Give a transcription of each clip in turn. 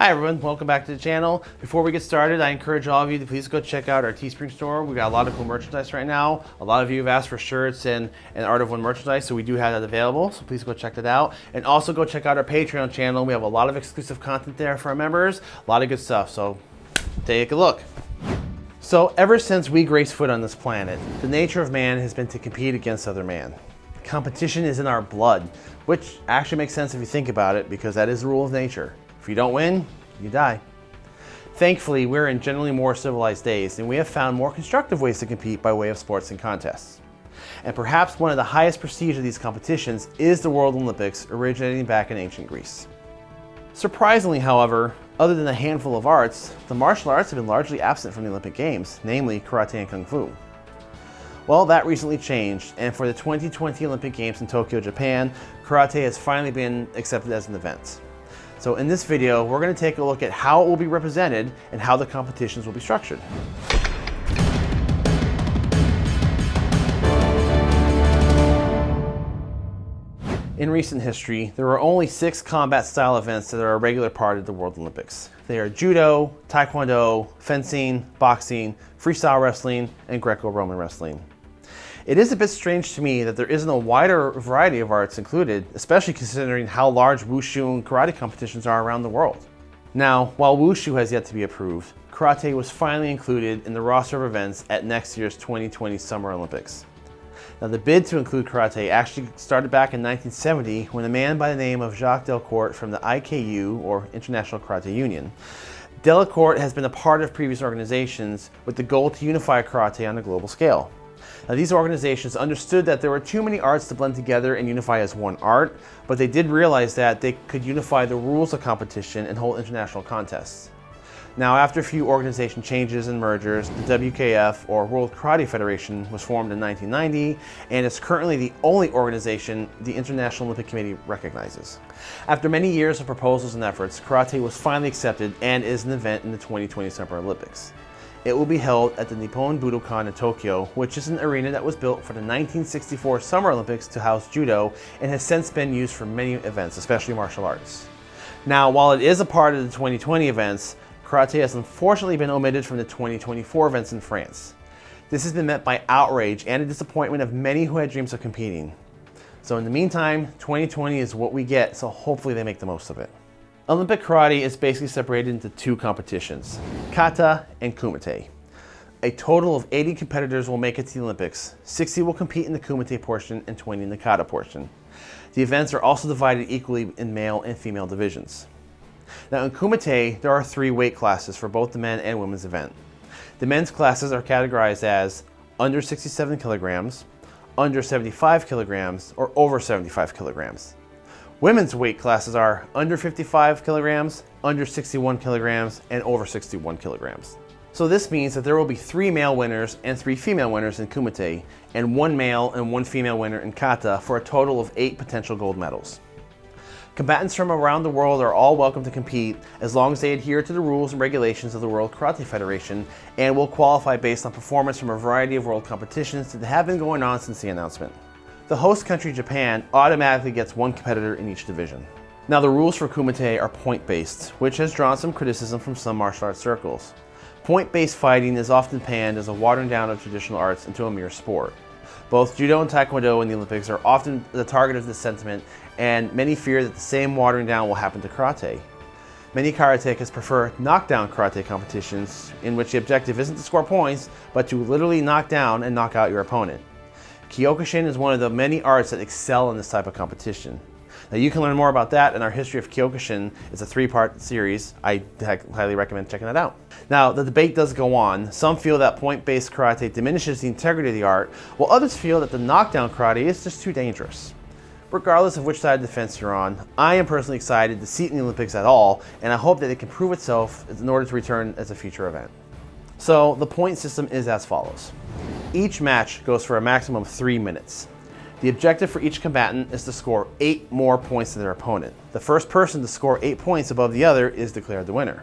Hi everyone, welcome back to the channel. Before we get started, I encourage all of you to please go check out our Teespring store. We've got a lot of cool merchandise right now. A lot of you have asked for shirts and, and Art of One merchandise, so we do have that available, so please go check that out. And also go check out our Patreon channel. We have a lot of exclusive content there for our members, a lot of good stuff, so take a look. So ever since we grace foot on this planet, the nature of man has been to compete against other man. Competition is in our blood, which actually makes sense if you think about it because that is the rule of nature. If you don't win, you die. Thankfully, we're in generally more civilized days and we have found more constructive ways to compete by way of sports and contests. And perhaps one of the highest prestige of these competitions is the World Olympics originating back in ancient Greece. Surprisingly, however, other than a handful of arts, the martial arts have been largely absent from the Olympic Games, namely karate and kung fu. Well, that recently changed, and for the 2020 Olympic Games in Tokyo, Japan, karate has finally been accepted as an event. So in this video, we're gonna take a look at how it will be represented and how the competitions will be structured. In recent history, there are only six combat style events that are a regular part of the World Olympics. They are Judo, Taekwondo, fencing, boxing, freestyle wrestling, and Greco-Roman wrestling. It is a bit strange to me that there isn't a wider variety of arts included, especially considering how large wushu and karate competitions are around the world. Now, while wushu has yet to be approved, karate was finally included in the roster of events at next year's 2020 Summer Olympics. Now the bid to include karate actually started back in 1970 when a man by the name of Jacques Delcourt from the IKU, or International Karate Union, Delcourt has been a part of previous organizations with the goal to unify karate on a global scale. Now, these organizations understood that there were too many arts to blend together and unify as one art, but they did realize that they could unify the rules of competition and hold international contests. Now, after a few organization changes and mergers, the WKF, or World Karate Federation, was formed in 1990 and is currently the only organization the International Olympic Committee recognizes. After many years of proposals and efforts, karate was finally accepted and is an event in the 2020 Summer Olympics. It will be held at the Nippon Budokan in Tokyo, which is an arena that was built for the 1964 Summer Olympics to house judo and has since been used for many events, especially martial arts. Now, while it is a part of the 2020 events, karate has unfortunately been omitted from the 2024 events in France. This has been met by outrage and a disappointment of many who had dreams of competing. So in the meantime, 2020 is what we get, so hopefully they make the most of it. Olympic karate is basically separated into two competitions, kata and kumite. A total of 80 competitors will make it to the Olympics. 60 will compete in the kumite portion and 20 in the kata portion. The events are also divided equally in male and female divisions. Now in kumite, there are three weight classes for both the men and women's event. The men's classes are categorized as under 67 kilograms, under 75 kilograms, or over 75 kilograms. Women's weight classes are under 55 kilograms, under 61 kilograms, and over 61 kilograms. So this means that there will be three male winners and three female winners in Kumite, and one male and one female winner in Kata for a total of eight potential gold medals. Combatants from around the world are all welcome to compete as long as they adhere to the rules and regulations of the World Karate Federation and will qualify based on performance from a variety of world competitions that have been going on since the announcement. The host country, Japan, automatically gets one competitor in each division. Now the rules for Kumite are point-based, which has drawn some criticism from some martial arts circles. Point-based fighting is often panned as a watering down of traditional arts into a mere sport. Both Judo and Taekwondo in the Olympics are often the target of this sentiment, and many fear that the same watering down will happen to karate. Many karatekas prefer knockdown karate competitions, in which the objective isn't to score points, but to literally knock down and knock out your opponent. Kyokushin is one of the many arts that excel in this type of competition. Now you can learn more about that in our history of Kyokushin. It's a three-part series. I highly recommend checking that out. Now, the debate does go on. Some feel that point-based karate diminishes the integrity of the art, while others feel that the knockdown karate is just too dangerous. Regardless of which side of the fence you're on, I am personally excited to see it in the Olympics at all, and I hope that it can prove itself in order to return as a future event. So the point system is as follows. Each match goes for a maximum of three minutes. The objective for each combatant is to score eight more points than their opponent. The first person to score eight points above the other is declared the winner.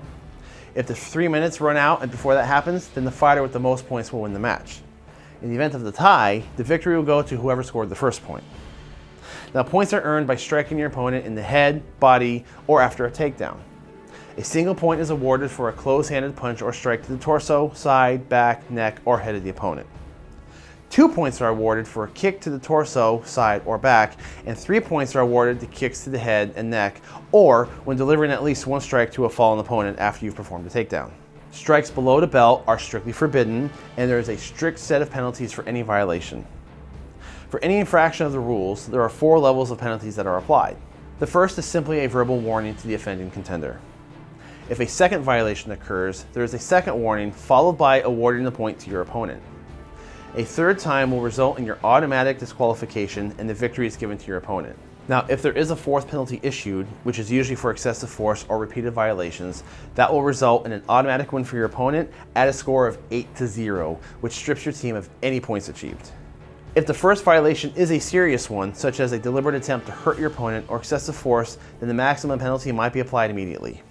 If the three minutes run out and before that happens, then the fighter with the most points will win the match. In the event of the tie, the victory will go to whoever scored the first point. Now points are earned by striking your opponent in the head, body, or after a takedown. A single point is awarded for a close-handed punch or strike to the torso, side, back, neck, or head of the opponent. Two points are awarded for a kick to the torso, side, or back, and three points are awarded to kicks to the head and neck, or when delivering at least one strike to a fallen opponent after you've performed a takedown. Strikes below the belt are strictly forbidden, and there is a strict set of penalties for any violation. For any infraction of the rules, there are four levels of penalties that are applied. The first is simply a verbal warning to the offending contender. If a second violation occurs, there is a second warning followed by awarding the point to your opponent. A third time will result in your automatic disqualification and the victory is given to your opponent. Now, if there is a fourth penalty issued, which is usually for excessive force or repeated violations, that will result in an automatic win for your opponent at a score of 8 to 0, which strips your team of any points achieved. If the first violation is a serious one, such as a deliberate attempt to hurt your opponent or excessive force, then the maximum penalty might be applied immediately.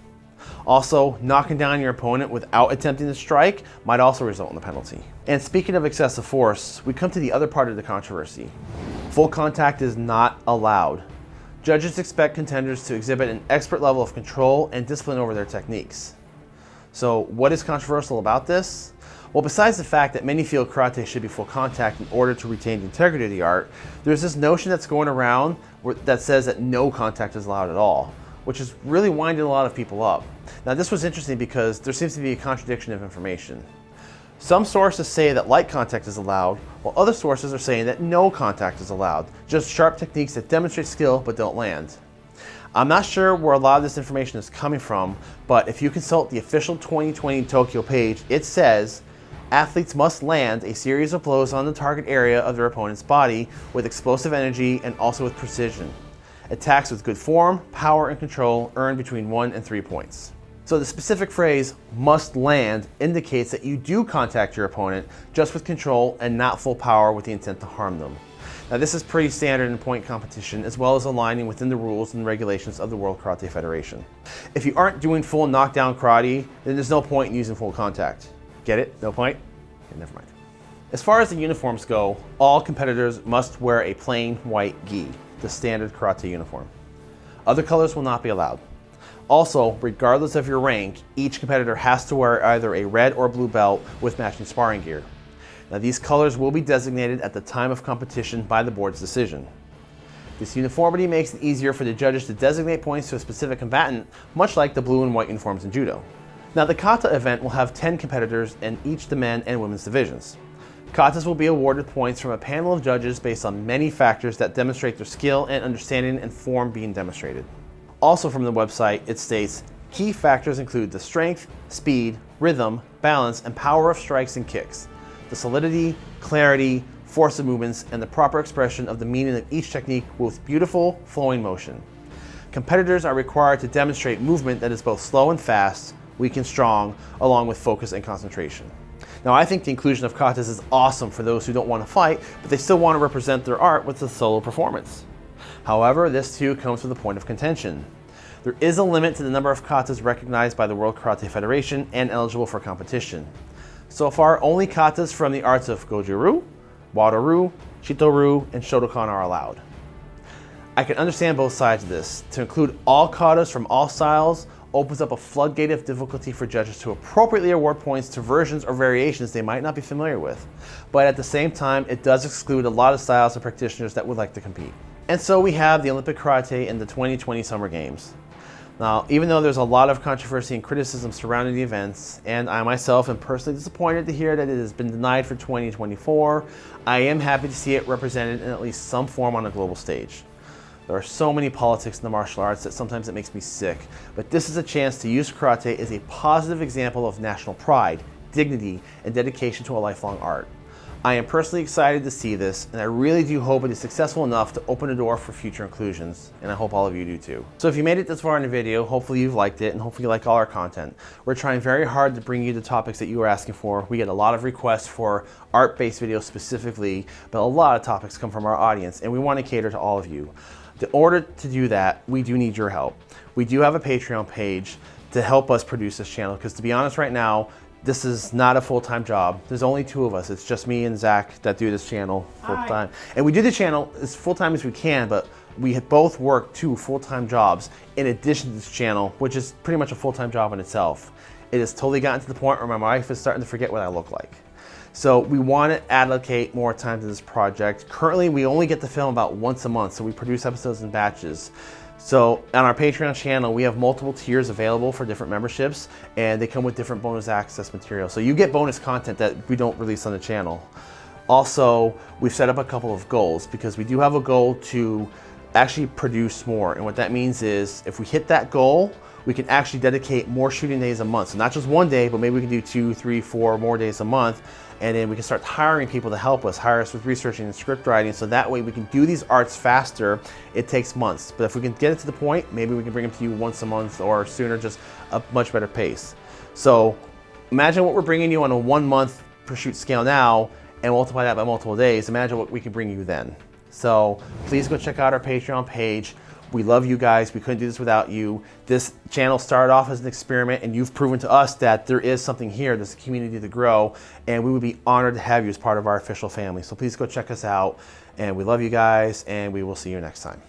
Also, knocking down your opponent without attempting to strike might also result in a penalty. And speaking of excessive force, we come to the other part of the controversy. Full contact is not allowed. Judges expect contenders to exhibit an expert level of control and discipline over their techniques. So what is controversial about this? Well, besides the fact that many feel karate should be full contact in order to retain the integrity of the art, there's this notion that's going around that says that no contact is allowed at all, which is really winding a lot of people up. Now this was interesting because there seems to be a contradiction of information. Some sources say that light contact is allowed, while other sources are saying that no contact is allowed, just sharp techniques that demonstrate skill but don't land. I'm not sure where a lot of this information is coming from, but if you consult the official 2020 Tokyo page, it says athletes must land a series of blows on the target area of their opponent's body with explosive energy and also with precision. Attacks with good form, power, and control earn between one and three points. So the specific phrase must land indicates that you do contact your opponent just with control and not full power with the intent to harm them. Now this is pretty standard in point competition as well as aligning within the rules and regulations of the World Karate Federation. If you aren't doing full knockdown karate, then there's no point in using full contact. Get it? No point? Okay, never mind. As far as the uniforms go, all competitors must wear a plain white gi, the standard karate uniform. Other colors will not be allowed. Also, regardless of your rank, each competitor has to wear either a red or blue belt with matching sparring gear. Now these colors will be designated at the time of competition by the board's decision. This uniformity makes it easier for the judges to designate points to a specific combatant, much like the blue and white uniforms in judo. Now the kata event will have 10 competitors in each the men and women's divisions. Katas will be awarded points from a panel of judges based on many factors that demonstrate their skill and understanding and form being demonstrated. Also from the website, it states, key factors include the strength, speed, rhythm, balance, and power of strikes and kicks, the solidity, clarity, force of movements, and the proper expression of the meaning of each technique with beautiful, flowing motion. Competitors are required to demonstrate movement that is both slow and fast, weak and strong, along with focus and concentration. Now I think the inclusion of katas is awesome for those who don't want to fight, but they still want to represent their art with a solo performance. However, this too comes with a point of contention. There is a limit to the number of katas recognized by the World Karate Federation and eligible for competition. So far, only katas from the arts of Goju-ryu, Wado-ryu, Shito-ryu, and Shotokan are allowed. I can understand both sides of this. To include all katas from all styles opens up a floodgate of difficulty for judges to appropriately award points to versions or variations they might not be familiar with. But at the same time, it does exclude a lot of styles and practitioners that would like to compete. And so we have the Olympic Karate in the 2020 Summer Games. Now, even though there's a lot of controversy and criticism surrounding the events, and I myself am personally disappointed to hear that it has been denied for 2024, I am happy to see it represented in at least some form on a global stage. There are so many politics in the martial arts that sometimes it makes me sick, but this is a chance to use karate as a positive example of national pride, dignity, and dedication to a lifelong art. I am personally excited to see this, and I really do hope it is successful enough to open a door for future inclusions, and I hope all of you do too. So if you made it this far in the video, hopefully you've liked it, and hopefully you like all our content. We're trying very hard to bring you the topics that you are asking for. We get a lot of requests for art-based videos specifically, but a lot of topics come from our audience, and we want to cater to all of you. In order to do that, we do need your help. We do have a Patreon page to help us produce this channel, because to be honest right now, this is not a full-time job. There's only two of us. It's just me and Zach that do this channel full-time. And we do the channel as full-time as we can, but we both worked two full-time jobs in addition to this channel, which is pretty much a full-time job in itself. It has totally gotten to the point where my wife is starting to forget what I look like. So we want to allocate more time to this project. Currently, we only get to film about once a month, so we produce episodes in batches. So on our Patreon channel, we have multiple tiers available for different memberships, and they come with different bonus access material. So you get bonus content that we don't release on the channel. Also, we've set up a couple of goals because we do have a goal to actually produce more. And what that means is if we hit that goal, we can actually dedicate more shooting days a month. So not just one day, but maybe we can do two, three, four more days a month. And then we can start hiring people to help us, hire us with researching and script writing. So that way we can do these arts faster. It takes months. But if we can get it to the point, maybe we can bring them to you once a month or sooner, just a much better pace. So imagine what we're bringing you on a one month per shoot scale now and multiply that by multiple days. Imagine what we can bring you then. So please go check out our Patreon page. We love you guys. We couldn't do this without you. This channel started off as an experiment and you've proven to us that there is something here, there's a community to grow and we would be honored to have you as part of our official family. So please go check us out and we love you guys and we will see you next time.